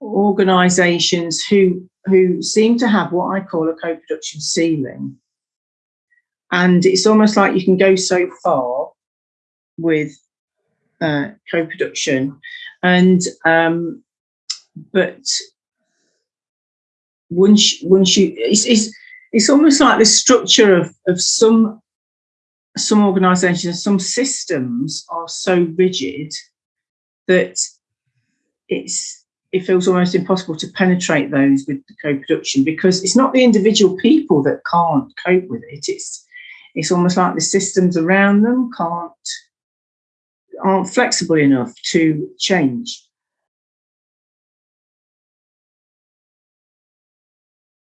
organisations who who seem to have what I call a co-production ceiling, and it's almost like you can go so far with uh, co-production, and um, but once once you it's, it's it's almost like the structure of of some some organisations, some systems are so rigid that it's it feels almost impossible to penetrate those with the co-production because it's not the individual people that can't cope with it. It's it's almost like the systems around them can't aren't flexible enough to change.